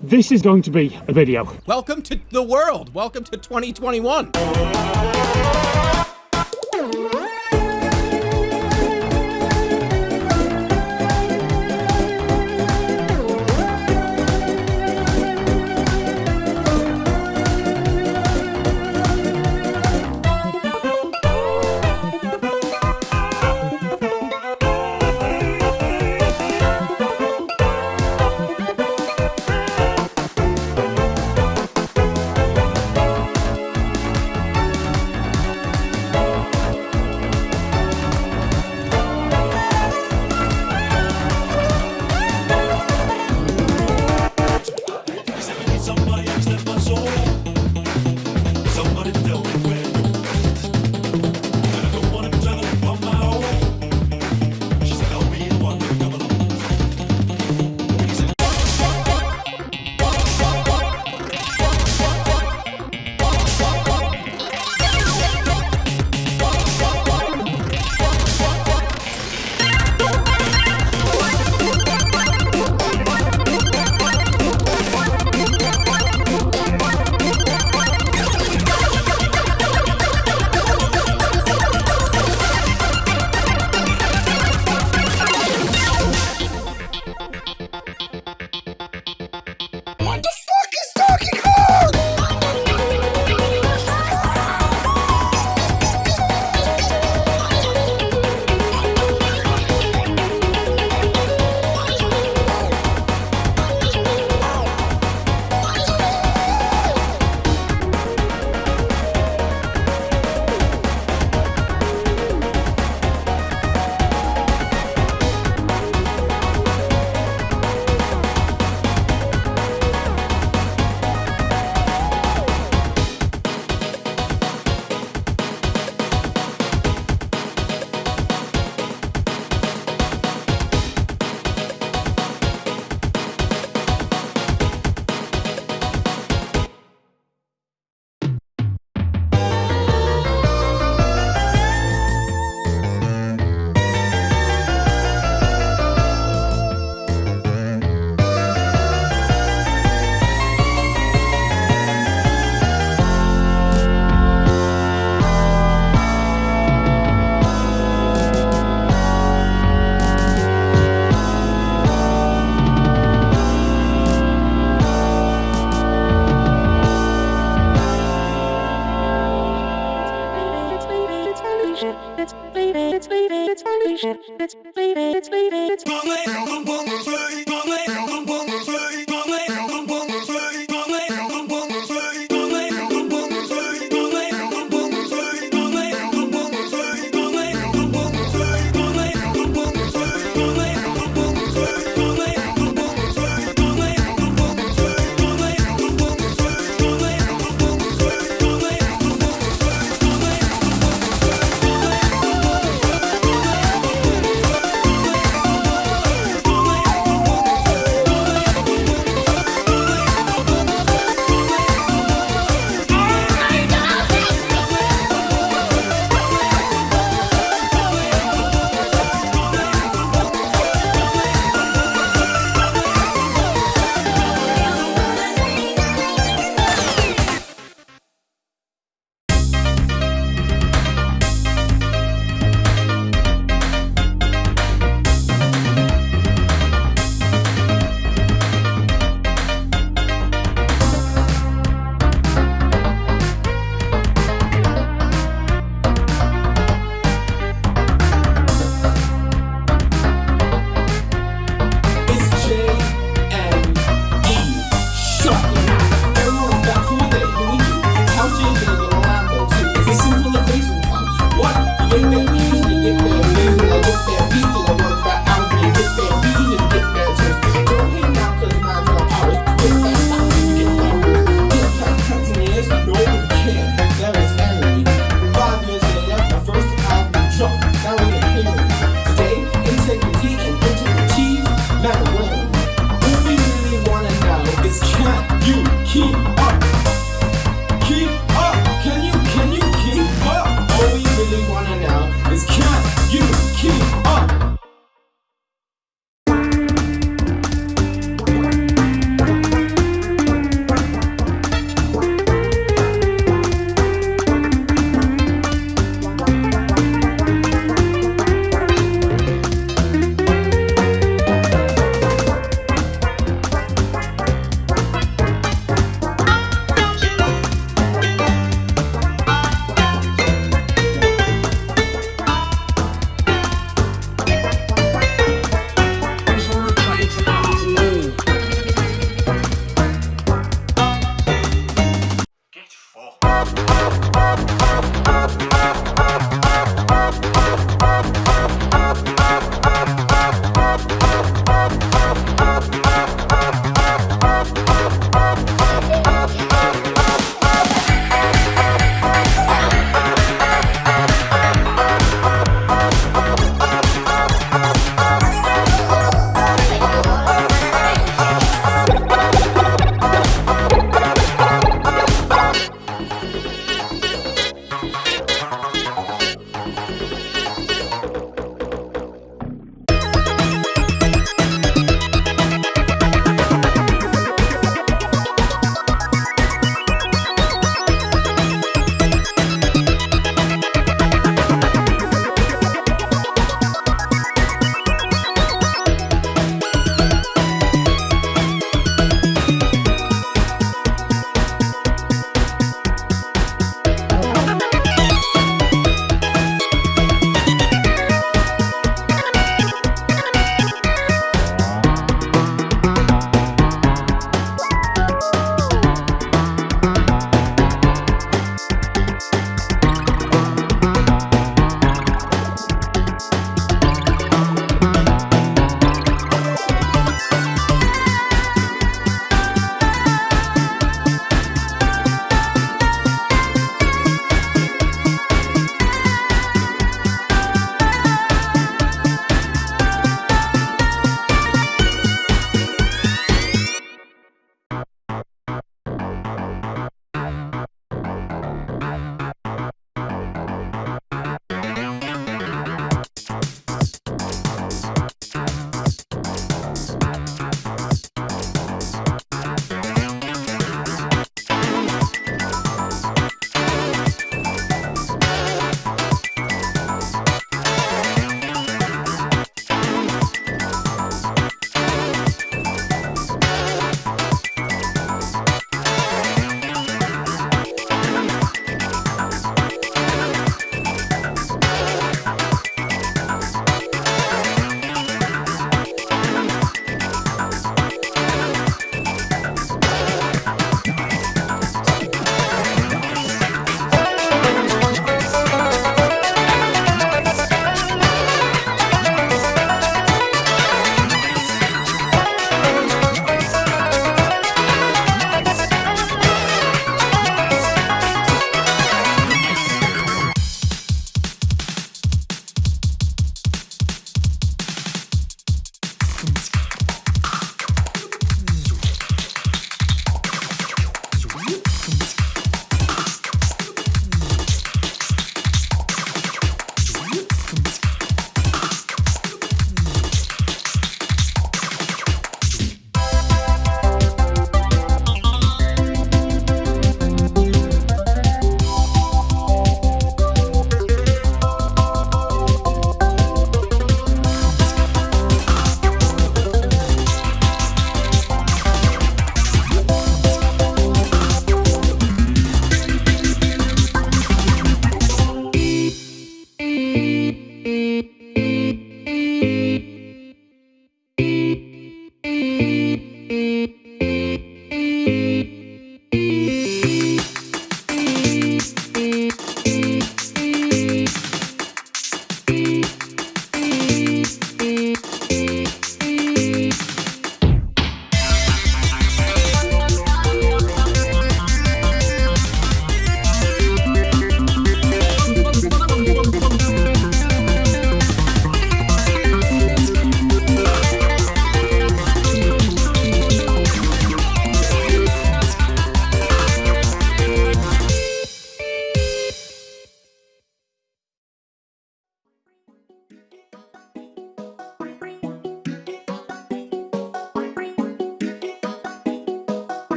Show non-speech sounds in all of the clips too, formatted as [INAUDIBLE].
This is going to be a video. Welcome to the world. Welcome to 2021. Baby, it's baby, it's baby. It's baby, it's baby, it's baby. Somebody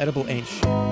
edible ain't sh-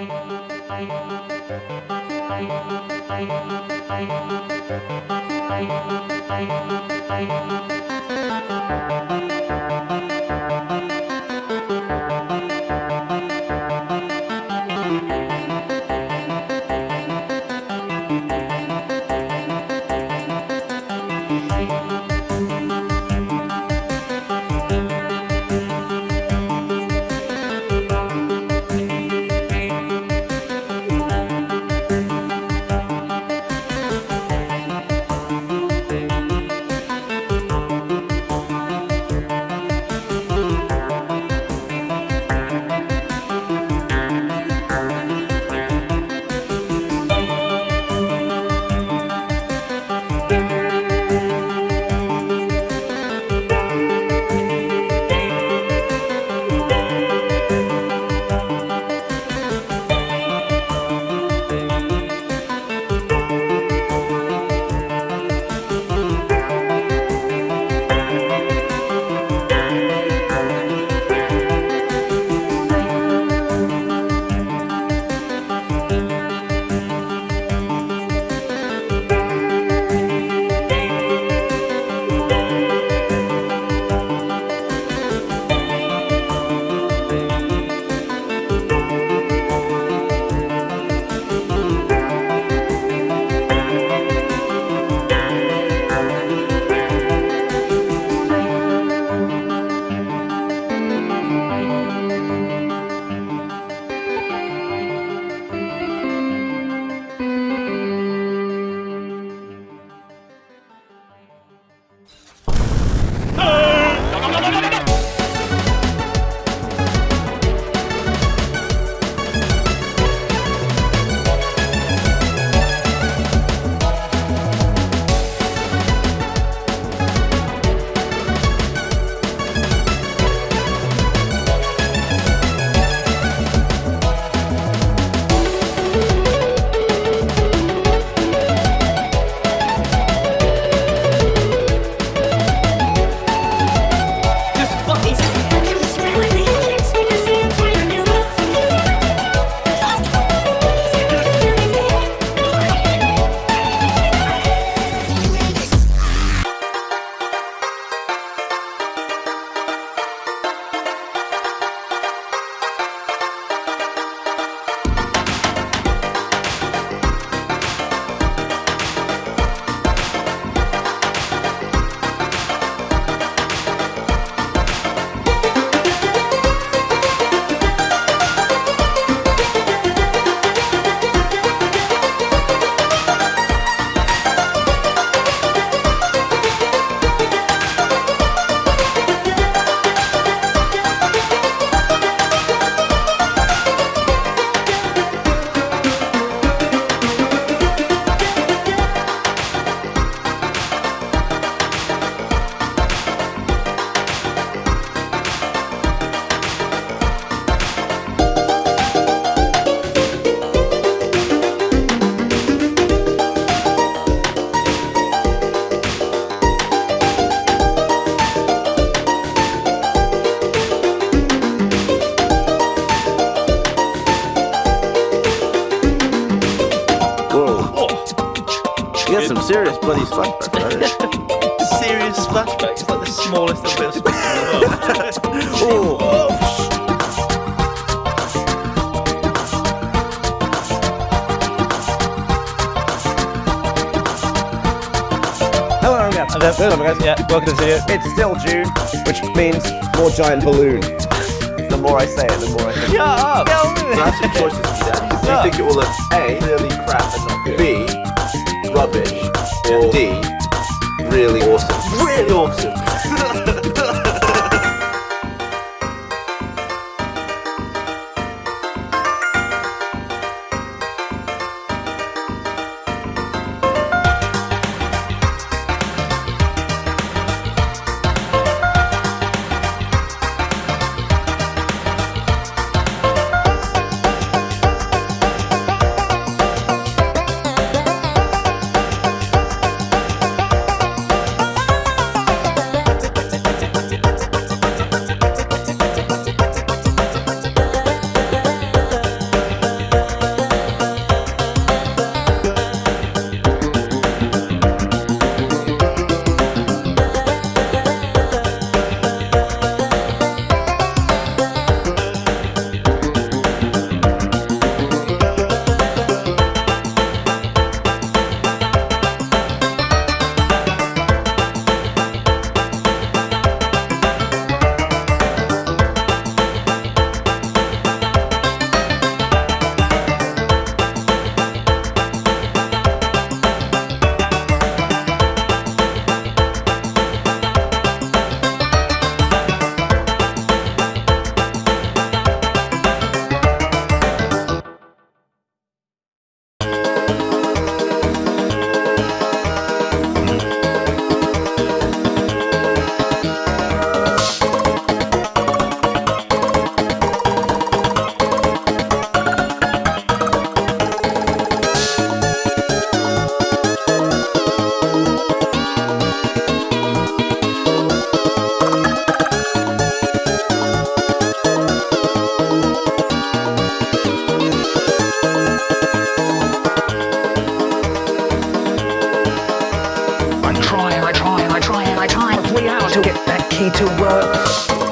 You serious bloody flashbacks, right? Serious flashbacks. It's like the smallest little bit of spectrum in the world. [LAUGHS] oh, Hello, I'm Gab. And then- Hello, guys. Yeah, welcome to the video. It's still June, which means more giant balloon. The more I say it, the more I think. Shut up! Get on with have some choices to that. Do you think it will look A, really crap and not good, B, rubbish, D, really awesome? Really awesome! get that key to work.